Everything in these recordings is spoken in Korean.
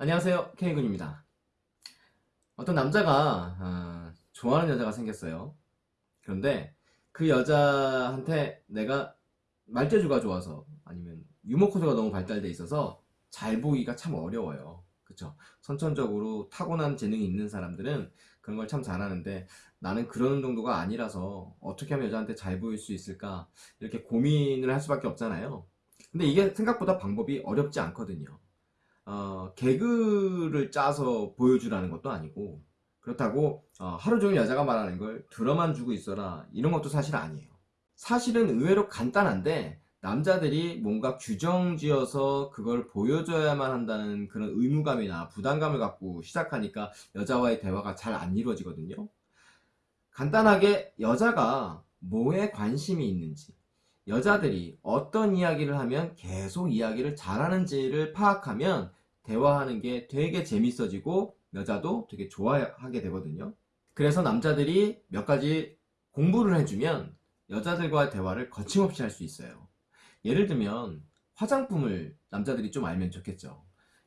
안녕하세요. K군입니다. 어떤 남자가 아, 좋아하는 여자가 생겼어요. 그런데 그 여자한테 내가 말재주가 좋아서 아니면 유머 코드가 너무 발달돼 있어서 잘 보기가 참 어려워요. 그쵸? 선천적으로 타고난 재능이 있는 사람들은 그런 걸 참 잘하는데 나는 그런 정도가 아니라서 어떻게 하면 여자한테 잘 보일 수 있을까? 이렇게 고민을 할 수밖에 없잖아요. 근데 이게 생각보다 방법이 어렵지 않거든요 어, 개그를 짜서 보여주라는 것도 아니고 그렇다고 어, 하루 종일 여자가 말하는 걸 들어만 주고 있어라 이런 것도 사실 아니에요. 사실은 의외로 간단한데 남자들이 뭔가 규정 지어서 그걸 보여줘야만 한다는 그런 의무감이나 부담감을 갖고 시작하니까 여자와의 대화가 잘 안 이루어지거든요. 간단하게 여자가 뭐에 관심이 있는지 여자들이 어떤 이야기를 하면 계속 이야기를 잘하는지를 파악하면 대화하는 게 되게 재밌어지고 여자도 되게 좋아하게 되거든요. 그래서 남자들이 몇 가지 공부를 해주면 여자들과의 대화를 거침없이 할 수 있어요. 예를 들면 화장품을 남자들이 좀 알면 좋겠죠.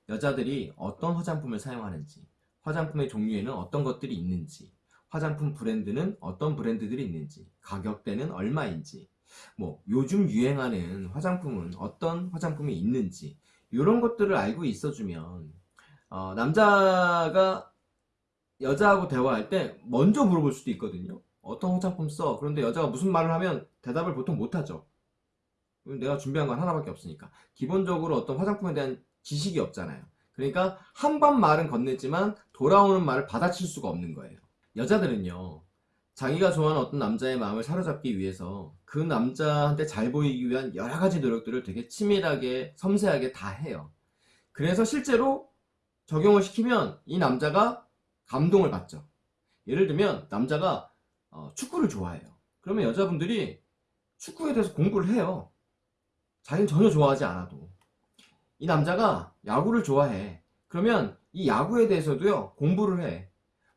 여자들이 어떤 화장품을 사용하는지 화장품의 종류에는 어떤 것들이 있는지 화장품 브랜드는 어떤 브랜드들이 있는지 가격대는 얼마인지 뭐 요즘 유행하는 화장품은 어떤 화장품이 있는지 이런 것들을 알고 있어주면 어, 남자가 여자하고 대화할 때 먼저 물어볼 수도 있거든요 어떤 화장품 써? 그런데 여자가 무슨 말을 하면 대답을 보통 못하죠. 내가 준비한 건 하나밖에 없으니까. 기본적으로 어떤 화장품에 대한 지식이 없잖아요. 그러니까 한 번 말은 건넸지만 돌아오는 말을 받아칠 수가 없는 거예요. 여자들은요 자기가 좋아하는 어떤 남자의 마음을 사로잡기 위해서 그 남자한테 잘 보이기 위한 여러 가지 노력들을 되게 치밀하게 섬세하게 다 해요. 그래서 실제로 적용을 시키면 이 남자가 감동을 받죠. 예를 들면 남자가 어, 축구를 좋아해요. 그러면 여자분들이 축구에 대해서 공부를 해요. 자기는 전혀 좋아하지 않아도. 이 남자가 야구를 좋아해. 그러면 이 야구에 대해서도요 공부를 해.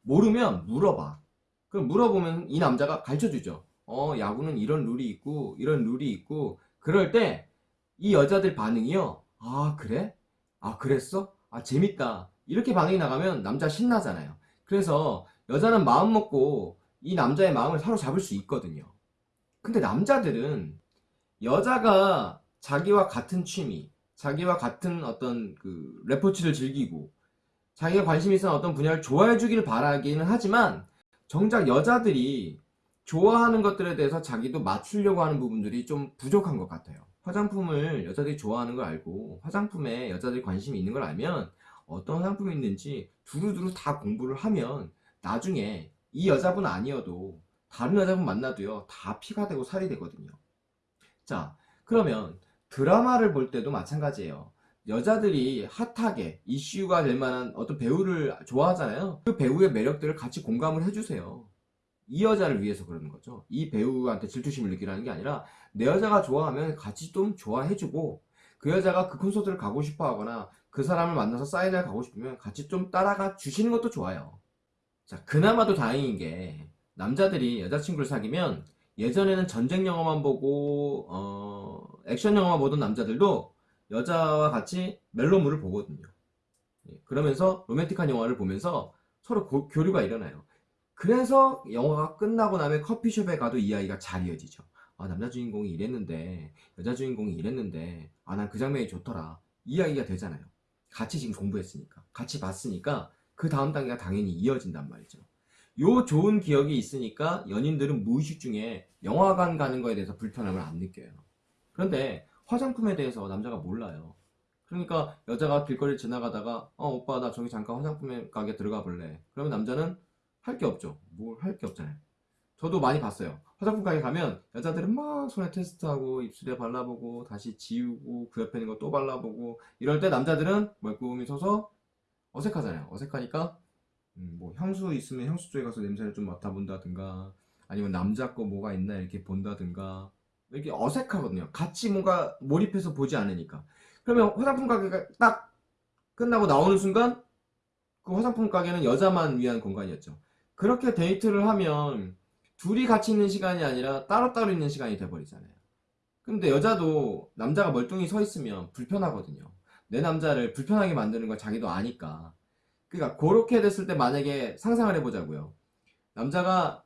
모르면 물어봐 그럼 물어보면 이 남자가 가르쳐주죠. 어 야구는 이런 룰이 있고 이런 룰이 있고. 그럴 때 이 여자들 반응이요. 아 그래? 아 그랬어? 아 재밌다. 이렇게 반응이 나가면 남자 신나잖아요. 그래서 여자는 마음 먹고 이 남자의 마음을 사로잡을 수 있거든요. 근데 남자들은 여자가 자기와 같은 취미 자기와 같은 어떤 그 레포츠를 즐기고 자기가 관심 있는 어떤 분야를 좋아해 주기를 바라기는 하지만 정작 여자들이 좋아하는 것들에 대해서 자기도 맞추려고 하는 부분들이 좀 부족한 것 같아요. 화장품을 여자들이 좋아하는 걸 알고 화장품에 여자들이 관심이 있는 걸 알면 어떤 화장품이 있는지 두루두루 다 공부를 하면 나중에 이 여자분 아니어도 다른 여자분 만나도요 다 피가 되고 살이 되거든요. 자 그러면 드라마를 볼 때도 마찬가지예요 여자들이 핫하게 이슈가 될 만한 어떤 배우를 좋아하잖아요. 그 배우의 매력들을 같이 공감을 해주세요. 이 여자를 위해서 그러는 거죠. 이 배우한테 질투심을 느끼라는 게 아니라 내 여자가 좋아하면 같이 좀 좋아해주고 그 여자가 그 콘서트를 가고 싶어 하거나 그 사람을 만나서 사인을 가고 싶으면 같이 좀 따라가 주시는 것도 좋아요. 자 그나마도 다행인 게 남자들이 여자친구를 사귀면 예전에는 전쟁 영화만 보고 어, 액션 영화만 보던 남자들도 여자와 같이 멜로물을 보거든요. 예, 그러면서 로맨틱한 영화를 보면서 서로 고, 교류가 일어나요. 그래서 영화가 끝나고 나면 커피숍에 가도 이야기가 잘 이어지죠. 아 남자 주인공이 이랬는데 여자 주인공이 이랬는데 아 난 그 장면이 좋더라. 이야기가 되잖아요. 같이 지금 공부했으니까 같이 봤으니까 그 다음 단계가 당연히 이어진단 말이죠. 요 좋은 기억이 있으니까 연인들은 무의식 중에 영화관 가는 거에 대해서 불편함을 안 느껴요. 그런데 화장품에 대해서 남자가 몰라요. 그러니까 여자가 길거리 지나가다가 어 오빠 나 저기 잠깐 화장품 가게 들어가 볼래. 그러면 남자는 할 게 없죠. 뭘 할 게 없잖아요. 저도 많이 봤어요. 화장품 가게 가면 여자들은 막 손에 테스트하고 입술에 발라보고 다시 지우고 그 옆에 있는 거 또 발라보고 이럴 때 남자들은 멀끔히 서서 어색하잖아요. 어색하니까 음, 뭐 향수 있으면 향수 쪽에 가서 냄새를 좀 맡아본다든가 아니면 남자 거 뭐가 있나 이렇게 본다든가 이렇게 어색하거든요. 같이 뭔가 몰입해서 보지 않으니까. 그러면 화장품 가게가 딱 끝나고 나오는 순간 그 화장품 가게는 여자만 위한 공간이었죠. 그렇게 데이트를 하면 둘이 같이 있는 시간이 아니라 따로따로 있는 시간이 돼버리잖아요. 근데 여자도 남자가 멀뚱히 서 있으면 불편하거든요. 내 남자를 불편하게 만드는 걸 자기도 아니까. 그러니까 그렇게 됐을 때 만약에 상상을 해보자고요. 남자가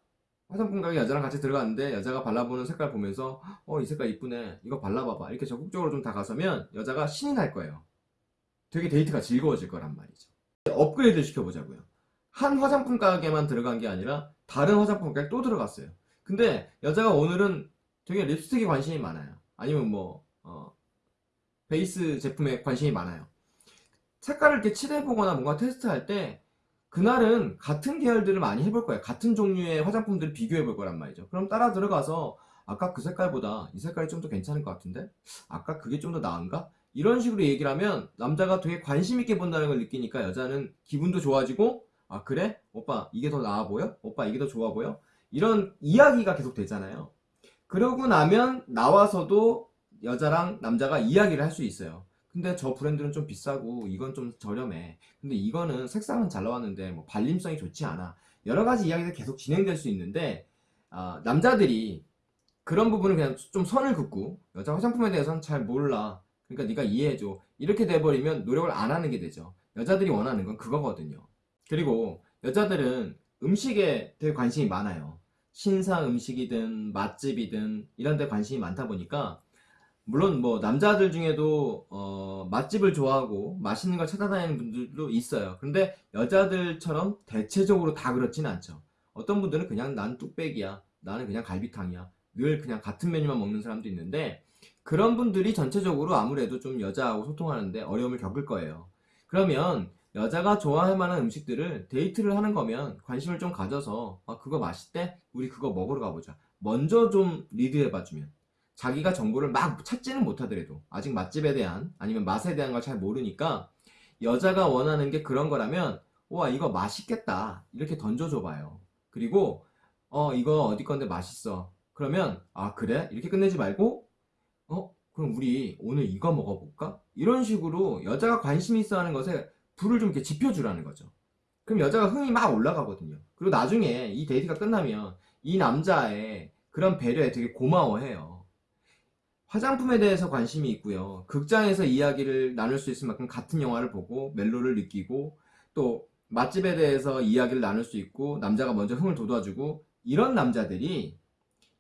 화장품 가게 여자랑 같이 들어갔는데 여자가 발라보는 색깔 보면서 어 이 색깔 이쁘네 이거 발라봐봐 이렇게 적극적으로 좀 다가서면 여자가 신이 날 거예요. 되게 데이트가 즐거워질 거란 말이죠. 업그레이드 시켜보자고요. 한 화장품 가게만 들어간 게 아니라 다른 화장품 가게 또 들어갔어요. 근데 여자가 오늘은 되게 립스틱에 관심이 많아요. 아니면 뭐 어, 베이스 제품에 관심이 많아요. 색깔을 이렇게 칠해보거나 뭔가 테스트할 때 그날은 같은 계열들을 많이 해볼 거예요. 같은 종류의 화장품들을 비교해 볼 거란 말이죠. 그럼 따라 들어가서 아까 그 색깔보다 이 색깔이 좀 더 괜찮을 것 같은데? 아까 그게 좀 더 나은가? 이런 식으로 얘기를 하면 남자가 되게 관심 있게 본다는 걸 느끼니까 여자는 기분도 좋아지고 아 그래? 오빠 이게 더 나아 보여? 오빠 이게 더 좋아 보여? 이런 이야기가 계속 되잖아요. 그러고 나면 나와서도 여자랑 남자가 이야기를 할 수 있어요. 근데 저 브랜드는 좀 비싸고 이건 좀 저렴해. 근데 이거는 색상은 잘 나왔는데 뭐 발림성이 좋지 않아. 여러 가지 이야기가 계속 진행될 수 있는데 아, 남자들이 그런 부분을 그냥 좀 선을 긋고 여자 화장품에 대해서는 잘 몰라. 그러니까 네가 이해해줘. 이렇게 돼버리면 노력을 안 하는 게 되죠. 여자들이 원하는 건 그거거든요. 그리고 여자들은 음식에 되게 관심이 많아요. 신상 음식이든 맛집이든 이런 데 관심이 많다 보니까 물론 뭐 남자들 중에도 어, 맛집을 좋아하고 맛있는 걸 찾아다니는 분들도 있어요. 근데 여자들처럼 대체적으로 다 그렇진 않죠. 어떤 분들은 그냥 난 뚝배기야. 나는 그냥 갈비탕이야. 늘 그냥 같은 메뉴만 먹는 사람도 있는데 그런 분들이 전체적으로 아무래도 좀 여자하고 소통하는데 어려움을 겪을 거예요. 그러면 여자가 좋아할 만한 음식들을 데이트를 하는 거면 관심을 좀 가져서 아 그거 맛있대? 우리 그거 먹으러 가보자. 먼저 좀 리드해 봐주면 자기가 정보를 막 찾지는 못하더라도 아직 맛집에 대한 아니면 맛에 대한 걸 잘 모르니까 여자가 원하는 게 그런 거라면 와 이거 맛있겠다 이렇게 던져줘 봐요. 그리고 어 이거 어디 건데 맛있어. 그러면 아 그래? 이렇게 끝내지 말고 어 그럼 우리 오늘 이거 먹어볼까? 이런 식으로 여자가 관심 있어 하는 것에 불을 좀 이렇게 지펴주라는 거죠. 그럼 여자가 흥이 막 올라가거든요. 그리고 나중에 이 데이트가 끝나면 이 남자의 그런 배려에 되게 고마워해요. 화장품에 대해서 관심이 있고요. 극장에서 이야기를 나눌 수 있을 만큼 같은 영화를 보고 멜로를 느끼고 또 맛집에 대해서 이야기를 나눌 수 있고 남자가 먼저 흥을 돋워주고 이런 남자들이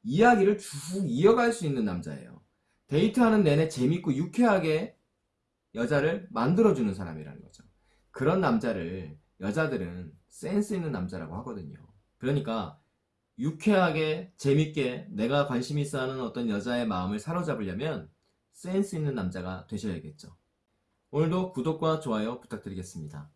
이야기를 쭉 이어갈 수 있는 남자예요. 데이트하는 내내 재밌고 유쾌하게 여자를 만들어주는 사람이라는 거죠. 그런 남자를 여자들은 센스 있는 남자라고 하거든요. 그러니까 유쾌하게 재밌게 내가 관심 있어 하는 어떤 여자의 마음을 사로잡으려면 센스 있는 남자가 되셔야겠죠. 오늘도 구독과 좋아요 부탁드리겠습니다.